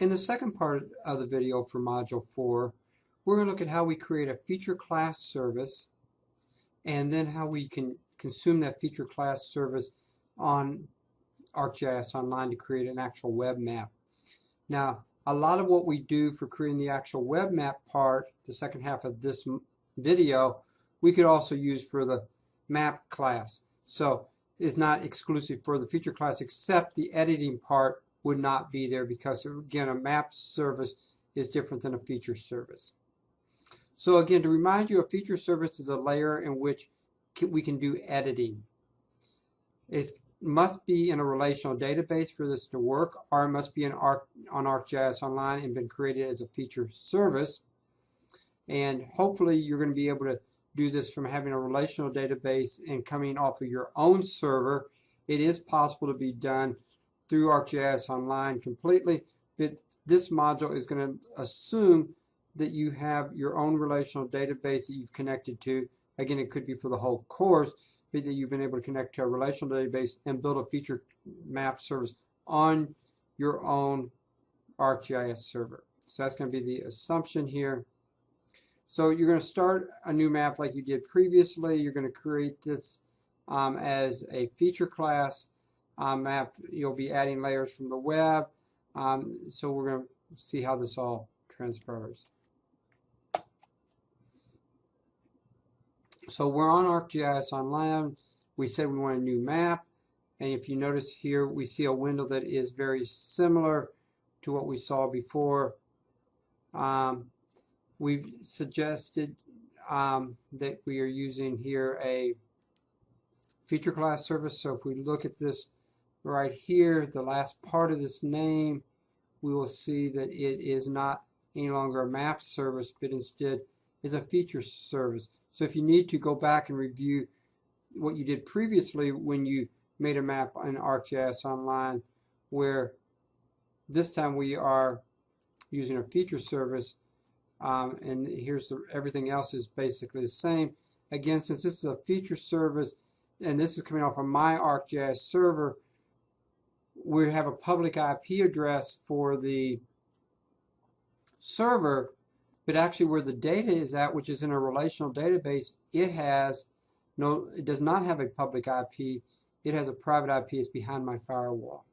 In the second part of the video for Module 4, we're going to look at how we create a feature class service and then how we can consume that feature class service on ArcGIS Online to create an actual web map. Now, a lot of what we do for creating the actual web map part, the second half of this video, we could also use for the map class. So it's not exclusive for the feature class except the editing part would not be there because again a map service is different than a feature service. So again to remind you a feature service is a layer in which we can do editing. It must be in a relational database for this to work or it must be in Arc, on ArcGIS Online and been created as a feature service and hopefully you're going to be able to do this from having a relational database and coming off of your own server. It is possible to be done through ArcGIS Online completely, but this module is going to assume that you have your own relational database that you've connected to. Again, it could be for the whole course, but that you've been able to connect to a relational database and build a feature map service on your own ArcGIS server. So that's going to be the assumption here. So you're going to start a new map like you did previously. You're going to create this um, as a feature class um, map. You'll be adding layers from the web. Um, so we're going to see how this all transpires. So we're on ArcGIS Online. We said we want a new map. And if you notice here, we see a window that is very similar to what we saw before. Um, we've suggested um, that we are using here a feature class service. So if we look at this right here, the last part of this name, we will see that it is not any longer a map service, but instead is a feature service. So if you need to go back and review what you did previously when you made a map in ArcGIS Online, where this time we are using a feature service, um, and here's the, everything else is basically the same. Again, since this is a feature service, and this is coming off of my ArcGIS server, we have a public IP address for the server, but actually where the data is at, which is in a relational database, it has no, it does not have a public IP. It has a private IP. It's behind my firewall.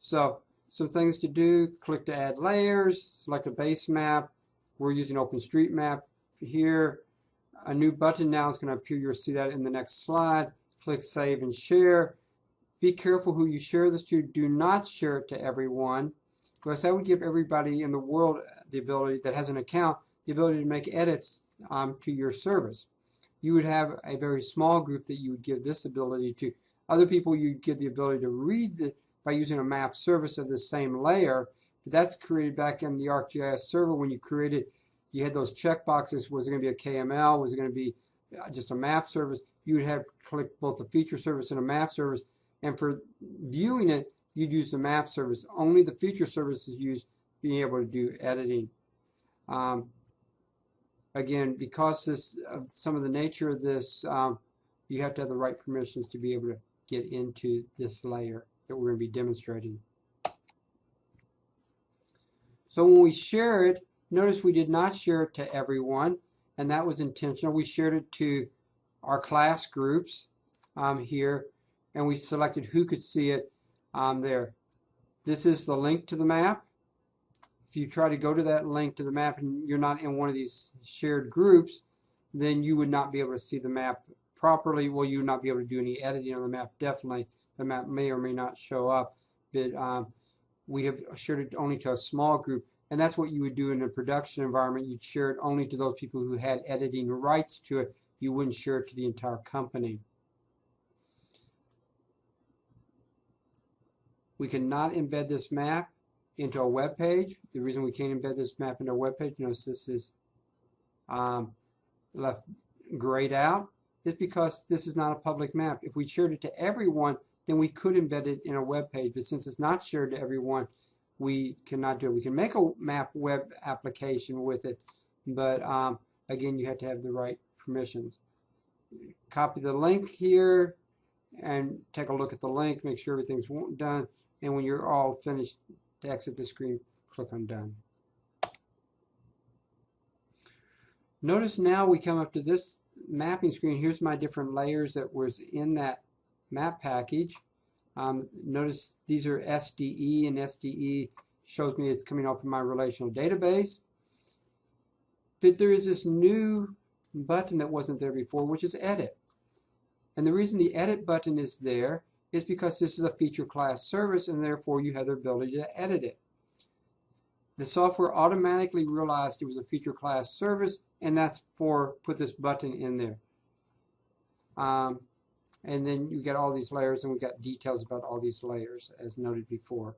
So some things to do, click to add layers, select a base map. We're using OpenStreetMap here. A new button now is going to appear. You'll see that in the next slide. Click Save and Share. Be careful who you share this to. Do not share it to everyone because that would give everybody in the world the ability that has an account the ability to make edits um, to your service. You would have a very small group that you would give this ability to. Other people you'd give the ability to read the, by using a map service of the same layer. But that's created back in the ArcGIS server when you created you had those check boxes. Was it going to be a KML? Was it going to be uh, just a map service? You would have click both a feature service and a map service and for viewing it, you'd use the map service. Only the feature service is used being able to do editing. Um, again, because this, of some of the nature of this, um, you have to have the right permissions to be able to get into this layer that we're going to be demonstrating. So when we share it, notice we did not share it to everyone, and that was intentional. We shared it to our class groups um, here, and we selected who could see it um, there. This is the link to the map. If you try to go to that link to the map and you're not in one of these shared groups, then you would not be able to see the map properly. Well, you would not be able to do any editing on the map. Definitely, the map may or may not show up. But um, we have shared it only to a small group. And that's what you would do in a production environment. You'd share it only to those people who had editing rights to it. You wouldn't share it to the entire company. We cannot embed this map into a web page. The reason we can't embed this map into a web page, notice this is um, left grayed out, is because this is not a public map. If we shared it to everyone, then we could embed it in a web page. But since it's not shared to everyone, we cannot do it. We can make a map web application with it, but um, again, you have to have the right permissions. Copy the link here and take a look at the link, make sure everything's done. And when you're all finished To exit the screen, click on Done. Notice now we come up to this mapping screen. Here's my different layers that was in that map package. Um, notice these are SDE and SDE shows me it's coming off of my relational database. But there is this new button that wasn't there before, which is Edit. And the reason the Edit button is there is because this is a feature class service and therefore you have the ability to edit it. The software automatically realized it was a feature class service and that's for put this button in there. Um, and then you get all these layers and we got details about all these layers as noted before.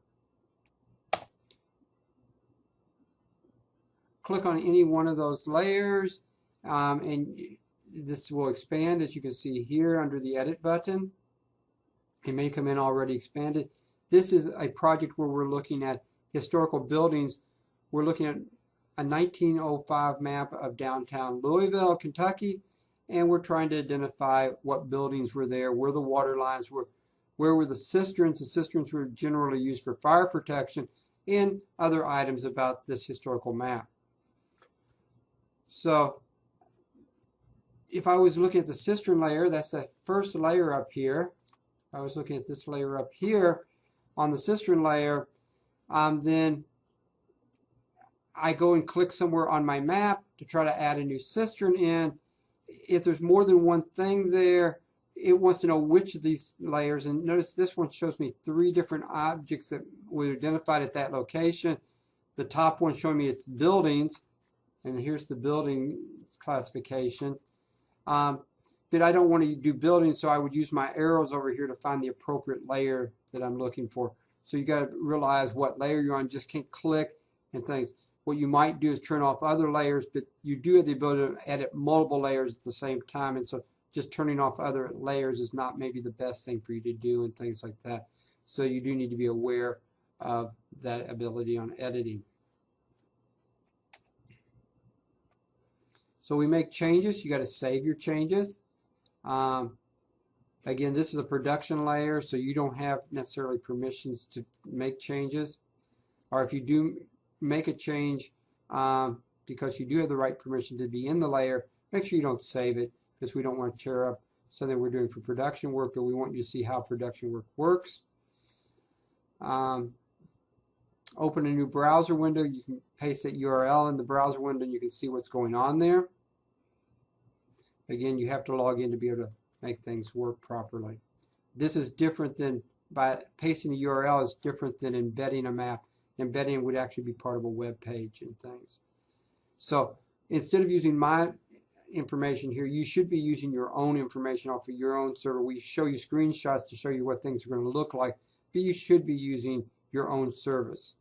Click on any one of those layers um, and this will expand as you can see here under the edit button. It may come in already expanded. This is a project where we're looking at historical buildings. We're looking at a 1905 map of downtown Louisville, Kentucky, and we're trying to identify what buildings were there, where the water lines were, where were the cisterns. The cisterns were generally used for fire protection, and other items about this historical map. So if I was looking at the cistern layer, that's the first layer up here. I was looking at this layer up here on the cistern layer, um, then I go and click somewhere on my map to try to add a new cistern in. If there's more than one thing there, it wants to know which of these layers. And notice this one shows me three different objects that were identified at that location. The top one showing me its buildings. And here's the building classification. Um, but I don't want to do building, so I would use my arrows over here to find the appropriate layer that I'm looking for. So you got to realize what layer you're on. Just can't click and things. What you might do is turn off other layers, but you do have the ability to edit multiple layers at the same time. And so just turning off other layers is not maybe the best thing for you to do and things like that. So you do need to be aware of that ability on editing. So we make changes. You got to save your changes. Um, again, this is a production layer, so you don't have necessarily permissions to make changes. Or if you do make a change um, because you do have the right permission to be in the layer, make sure you don't save it because we don't want to tear up something we're doing for production work, but we want you to see how production work works. Um, open a new browser window. You can paste that URL in the browser window and you can see what's going on there. Again, you have to log in to be able to make things work properly. This is different than, by pasting the URL is different than embedding a map. Embedding would actually be part of a web page and things. So instead of using my information here, you should be using your own information off of your own server. We show you screenshots to show you what things are going to look like, but you should be using your own service.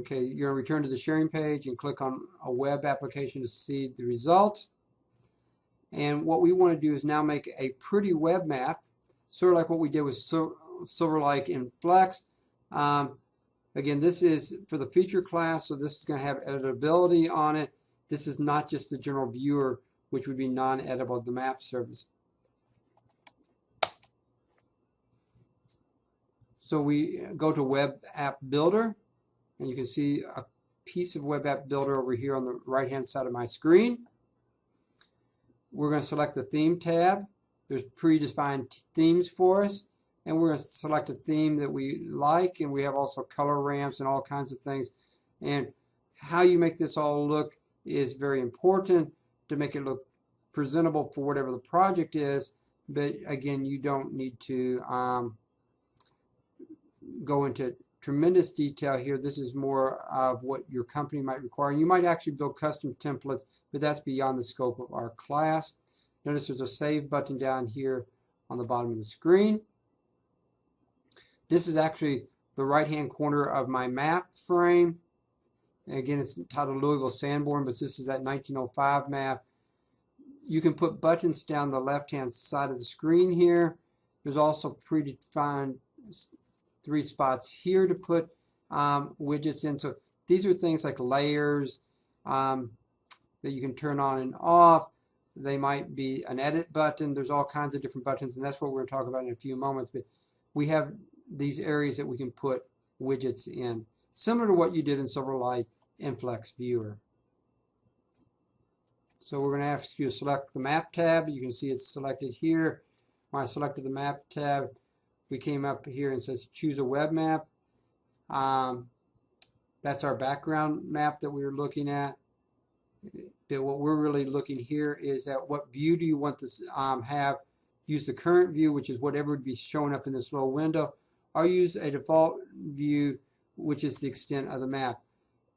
Okay, you're going to return to the sharing page and click on a web application to see the results. And what we want to do is now make a pretty web map, sort of like what we did with Silverlight in Flex. Um, again, this is for the feature class, so this is going to have editability on it. This is not just the general viewer, which would be non-editable, the map service. So we go to Web App Builder and you can see a piece of web app builder over here on the right hand side of my screen. We're going to select the theme tab. There's predefined themes for us and we're going to select a theme that we like and we have also color ramps and all kinds of things and how you make this all look is very important to make it look presentable for whatever the project is but again you don't need to um, go into tremendous detail here. This is more of what your company might require. You might actually build custom templates, but that's beyond the scope of our class. Notice there's a Save button down here on the bottom of the screen. This is actually the right-hand corner of my map frame. And again, it's titled Louisville Sanborn, but this is that 1905 map. You can put buttons down the left-hand side of the screen here. There's also predefined three spots here to put um, widgets in. So these are things like layers um, that you can turn on and off. They might be an edit button. There's all kinds of different buttons, and that's what we're going to talk about in a few moments. But we have these areas that we can put widgets in, similar to what you did in Silverlight Inflex Viewer. So we're going to ask you to select the Map tab. You can see it's selected here. When I selected the Map tab, we came up here and says choose a web map. Um, that's our background map that we were looking at. But what we're really looking here is at what view do you want to um, have. Use the current view, which is whatever would be showing up in this little window, or use a default view, which is the extent of the map.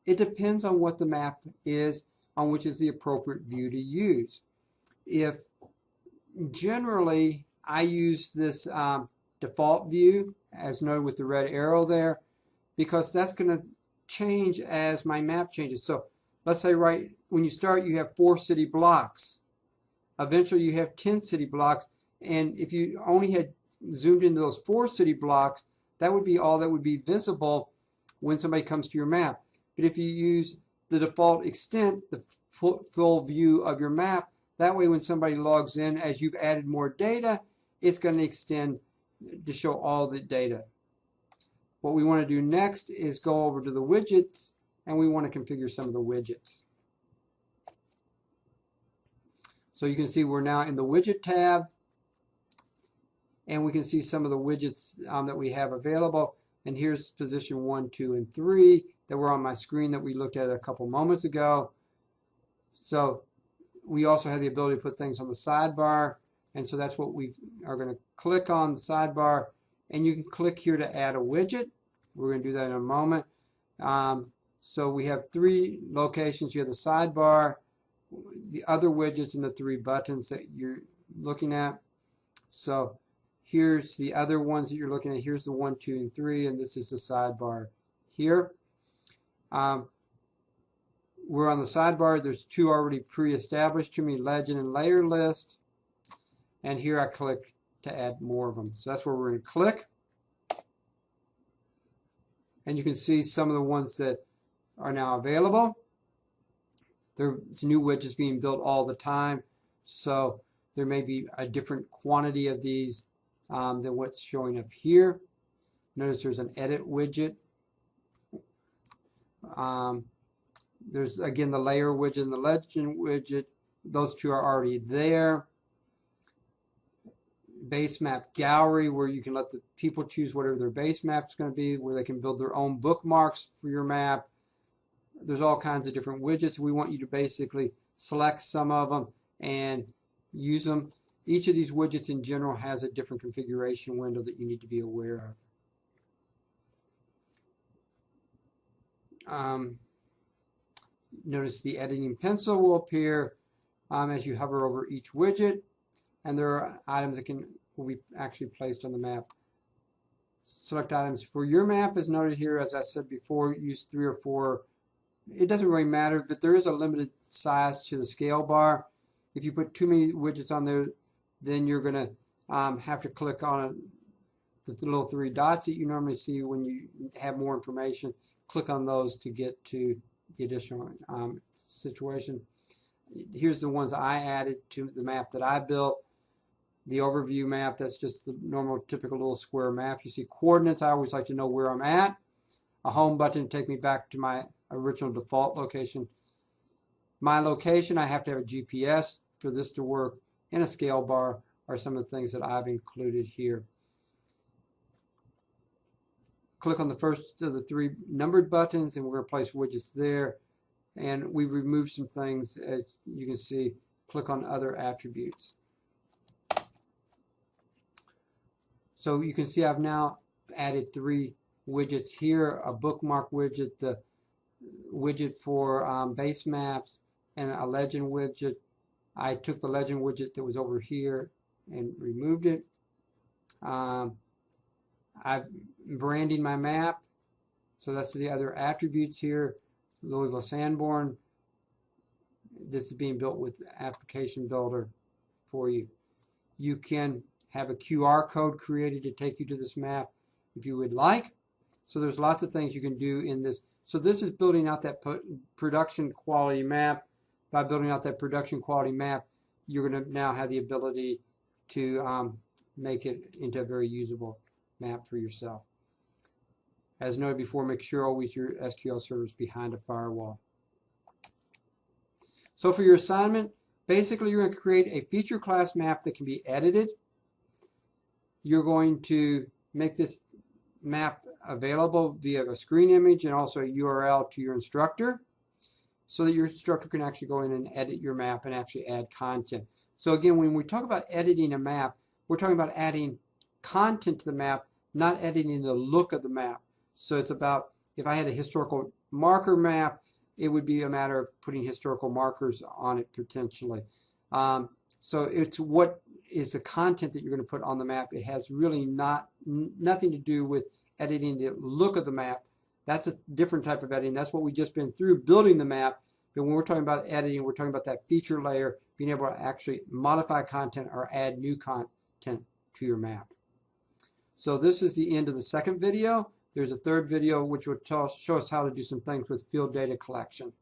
It depends on what the map is, on which is the appropriate view to use. If generally I use this um, default view, as noted with the red arrow there, because that's going to change as my map changes. So let's say right when you start you have four city blocks. Eventually you have 10 city blocks and if you only had zoomed into those four city blocks that would be all that would be visible when somebody comes to your map. But if you use the default extent, the full view of your map, that way when somebody logs in as you've added more data, it's going to extend to show all the data. What we want to do next is go over to the widgets and we want to configure some of the widgets. So you can see we're now in the widget tab and we can see some of the widgets um, that we have available. And here's position one, two, and three that were on my screen that we looked at a couple moments ago. So we also have the ability to put things on the sidebar. And so that's what we are going to click on the sidebar and you can click here to add a widget. We're going to do that in a moment. Um, so we have three locations. You have the sidebar, the other widgets, and the three buttons that you're looking at. So here's the other ones that you're looking at. Here's the one, two, and three, and this is the sidebar here. Um, we're on the sidebar. There's two already pre-established to me, legend and layer list. And here I click to add more of them. So that's where we're going to click. And you can see some of the ones that are now available. There's new widgets being built all the time. So there may be a different quantity of these um, than what's showing up here. Notice there's an edit widget. Um, there's again the layer widget and the legend widget. Those two are already there base map gallery where you can let the people choose whatever their base map is going to be, where they can build their own bookmarks for your map. There's all kinds of different widgets. We want you to basically select some of them and use them. Each of these widgets in general has a different configuration window that you need to be aware of. Um, notice the editing pencil will appear um, as you hover over each widget and there are items that can will be actually placed on the map. Select items for your map is noted here. As I said before, use three or four. It doesn't really matter, but there is a limited size to the scale bar. If you put too many widgets on there, then you're going to um, have to click on the little three dots that you normally see when you have more information. Click on those to get to the additional um, situation. Here's the ones I added to the map that I built the overview map, that's just the normal typical little square map. You see coordinates, I always like to know where I'm at. A home button to take me back to my original default location. My location, I have to have a GPS for this to work, and a scale bar are some of the things that I've included here. Click on the first of the three numbered buttons, and we're going to place widgets there. And we've removed some things, as you can see. Click on other attributes. So you can see I've now added three widgets here, a bookmark widget, the widget for um, base maps, and a legend widget. I took the legend widget that was over here and removed it. Um, I've branding my map. So that's the other attributes here. Louisville Sanborn. This is being built with Application Builder for you. You can have a QR code created to take you to this map if you would like. So there's lots of things you can do in this. So this is building out that production quality map. By building out that production quality map, you're going to now have the ability to um, make it into a very usable map for yourself. As noted before, make sure always your SQL server is behind a firewall. So for your assignment, basically you're going to create a feature class map that can be edited. You're going to make this map available via a screen image and also a URL to your instructor so that your instructor can actually go in and edit your map and actually add content. So again, when we talk about editing a map, we're talking about adding content to the map, not editing the look of the map. So it's about, if I had a historical marker map, it would be a matter of putting historical markers on it potentially. Um, so it's what is the content that you're going to put on the map. It has really not nothing to do with editing the look of the map. That's a different type of editing. That's what we've just been through building the map. But when we're talking about editing, we're talking about that feature layer, being able to actually modify content or add new content to your map. So this is the end of the second video. There's a third video which will show us how to do some things with field data collection.